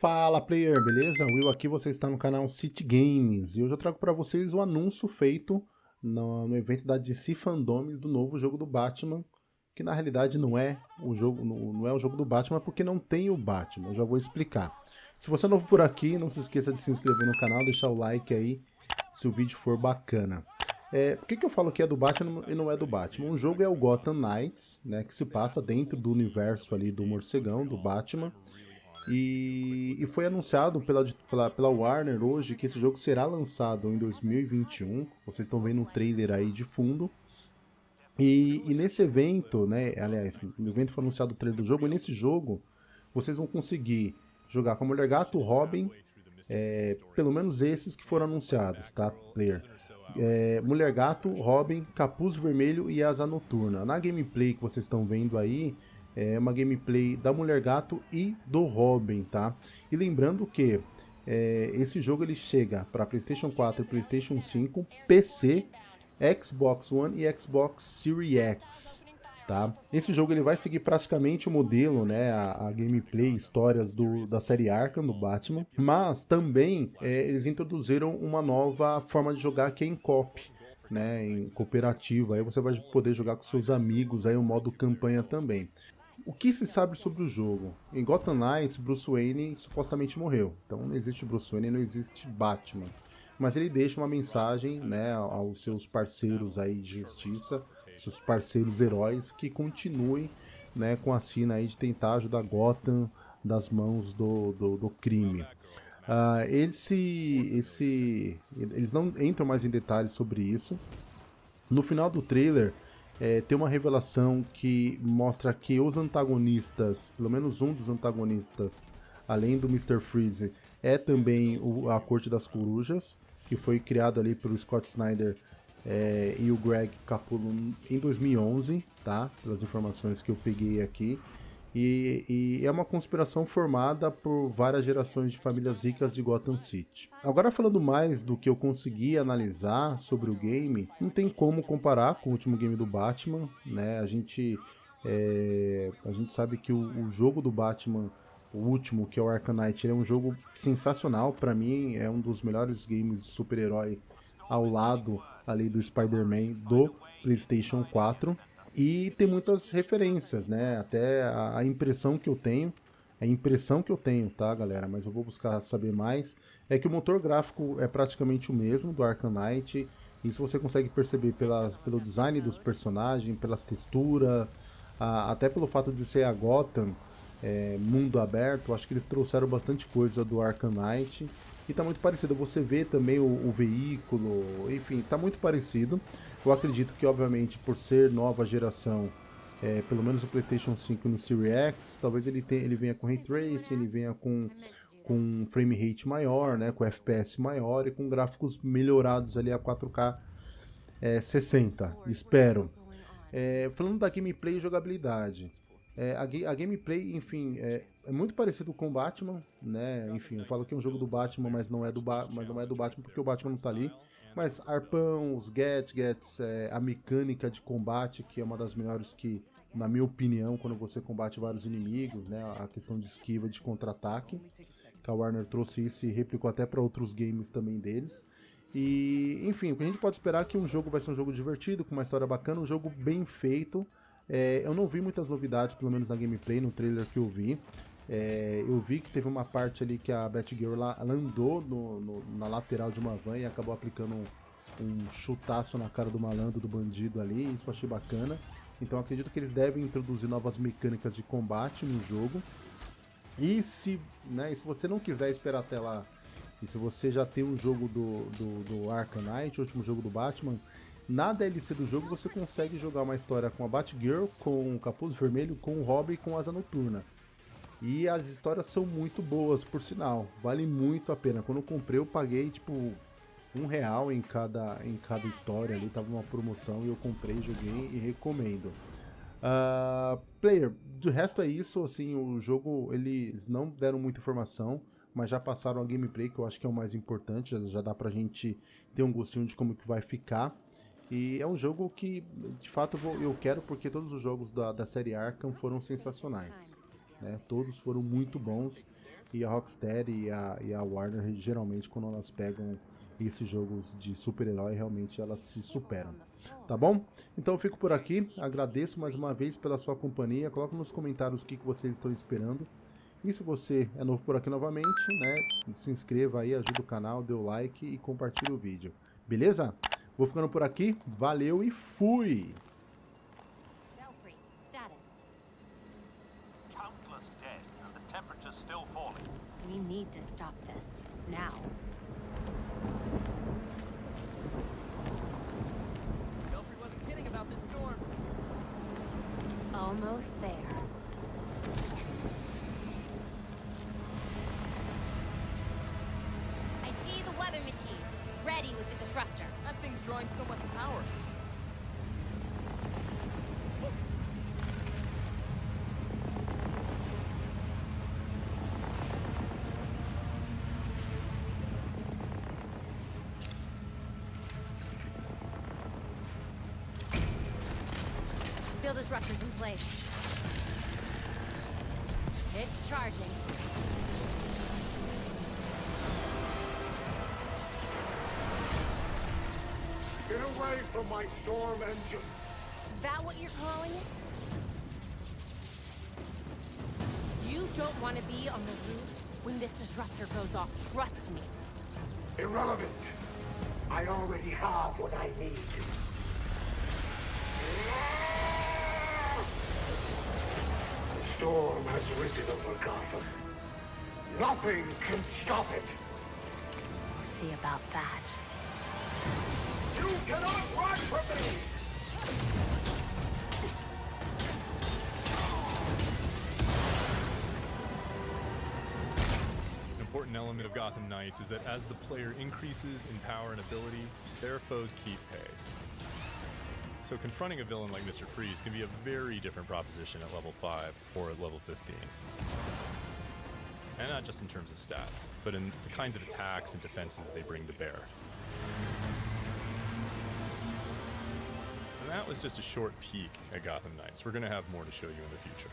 Fala player, beleza? Will aqui, você está no canal City Games e hoje eu trago para vocês o anúncio feito no, no, evento da DC do novo jogo do Batman, que na realidade não é o jogo, não, não é o jogo do Batman porque não tem o Batman, eu já vou explicar. Se você é novo por aqui, não se esqueça de se inscrever no canal, deixar o like aí se o vídeo for bacana. É, por que, que eu falo que é do Batman e não é do Batman? O jogo é o Gotham Knights, né, que se passa dentro do universo ali do morcegão, do Batman. E, e foi anunciado pela, pela, pela, Warner hoje que esse jogo será lançado em 2021. Vocês estão vendo um trailer aí de fundo. E, e, nesse evento, né, aliás, no evento foi anunciado o trailer do jogo, e nesse jogo vocês vão conseguir jogar com a Mulher Gato, Robin, é, pelo menos esses que foram anunciados, tá, player? É, Mulher Gato, Robin, Capuz Vermelho e Asa Noturna. Na gameplay que vocês estão vendo aí, é uma gameplay da Mulher Gato e do Robin, tá? E lembrando que é, esse jogo ele chega para PlayStation 4 e PlayStation 5, PC, Xbox One e Xbox Series X, tá? Esse jogo ele vai seguir praticamente o modelo, né, a, a gameplay, histórias do, da série Arkham, do Batman, mas também é, eles introduziram uma nova forma de jogar que é em cop, né, em cooperativa, aí você vai poder jogar com seus amigos, aí o modo campanha também. O que se sabe sobre o jogo? Em Gotham Knights, Bruce Wayne supostamente morreu. Então não existe Bruce Wayne, não existe Batman. Mas ele deixa uma mensagem né, aos seus parceiros aí de justiça, seus parceiros heróis, que continuem né, com a sina aí de tentar ajudar Gotham das mãos do, do, do crime. Uh, esse, esse, eles não entram mais em detalhes sobre isso. No final do trailer, é, tem uma revelação que mostra que os antagonistas, pelo menos um dos antagonistas, além do Mr. Freeze, é também o, a Corte das Corujas, que foi criado ali pelo Scott Snyder é, e o Greg Capullo em 2011, tá? Pelas informações que eu peguei aqui. E, e, é uma conspiração formada por várias gerações de famílias ricas de Gotham City. Agora falando mais do que eu consegui analisar sobre o game, não tem como comparar com o último game do Batman, né? A gente, é, a gente sabe que o, o, jogo do Batman, o último, que é o Arkham Knight, é um jogo sensacional, para mim é um dos melhores games de super-herói ao lado ali do Spider-Man do PlayStation 4. E tem muitas referências, né? Até a, impressão que eu tenho, a impressão que eu tenho, tá, galera? Mas eu vou buscar saber mais. É que o motor gráfico é praticamente o mesmo do Arkham Knight. Isso você consegue perceber pela, pelo design dos personagens, pelas texturas, até pelo fato de ser a Gotham, é, mundo aberto. Acho que eles trouxeram bastante coisa do Arkham Knight. E tá muito parecido. Você vê também o, o veículo, enfim, tá muito parecido. Eu acredito que, obviamente, por ser nova geração, é, pelo menos o PlayStation 5 no Series X, talvez ele, tenha, ele venha com Ray Tracing, ele venha com, com frame rate maior, né, com FPS maior e com gráficos melhorados ali a 4K é, 60, espero. É, falando da gameplay e jogabilidade, é, a, a, gameplay, enfim, é, é, muito parecido com o Batman, né? Enfim, eu falo que é um jogo do Batman, mas não é do, ba mas não é do Batman porque o Batman não tá ali. Mas arpão, os gadgets, é, a mecânica de combate, que é uma das melhores que, na minha opinião, quando você combate vários inimigos, né, a questão de esquiva, de contra-ataque, que a Warner trouxe isso e replicou até para outros games também deles. E, enfim, o que a gente pode esperar é que um jogo vai ser um jogo divertido, com uma história bacana, um jogo bem feito. É, eu não vi muitas novidades, pelo menos na gameplay, no trailer que eu vi. É, eu vi que teve uma parte ali que a Batgirl lá, andou no, no, na lateral de uma van e acabou aplicando um, um, chutaço na cara do malandro, do bandido ali, isso eu achei bacana. Então acredito que eles devem introduzir novas mecânicas de combate no jogo. E se, né, se você não quiser esperar até lá, e se você já tem um jogo do, do, do Arkham Knight, o último jogo do Batman, na DLC do jogo você consegue jogar uma história com a Batgirl, com o Capuz Vermelho, com o Robin e com Asa Noturna. E as histórias são muito boas, por sinal. Vale muito a pena. Quando eu comprei, eu paguei tipo um real em cada, em cada história ali. Tava uma promoção e eu comprei, joguei e recomendo. Uh, player, do resto é isso. Assim, o jogo eles não deram muita informação, mas já passaram a gameplay, que eu acho que é o mais importante. Já, já dá pra gente ter um gostinho de como que vai ficar. E é um jogo que, de fato, eu, quero porque todos os jogos da, da série Arkham foram sensacionais. Né? Todos foram muito bons. E a Rocksteady e a, e a Warner, geralmente, quando elas pegam esses jogos de super-herói, realmente elas se superam. Tá bom? Então eu fico por aqui. Agradeço mais uma vez pela sua companhia. Coloque nos comentários o que, que vocês estão esperando. E se você é novo por aqui novamente, né, se inscreva aí, ajuda o canal, dê o like e compartilhe o vídeo. Beleza? Vou ficando por aqui. Valeu e fui! Belfry, status. Countless dead, and the temperature's still falling. We need to stop this. Now. Belfry wasn't kidding about this storm. Almost there. I see the weather machine. Ready with the disruptor. Thing's drawing so much power. In place. It's charging. Get away from my storm engine! Is that what you're calling it? You don't want to be on the roof when this disruptor goes off. Trust me. Irrelevant! I already have what I need. The storm has risen over Gotham. Nothing can stop it! We'll see about that. Important element of Gotham Knights is that as the player increases in power and ability, their foes keep pace. So confronting a villain like Mr. Freeze can be a very different proposition at level 5 or at level 15. And not just in terms of stats, but in the kinds of attacks and defenses they bring to bear. That was just a short peek at Gotham Knights. We're going to have more to show you in the future.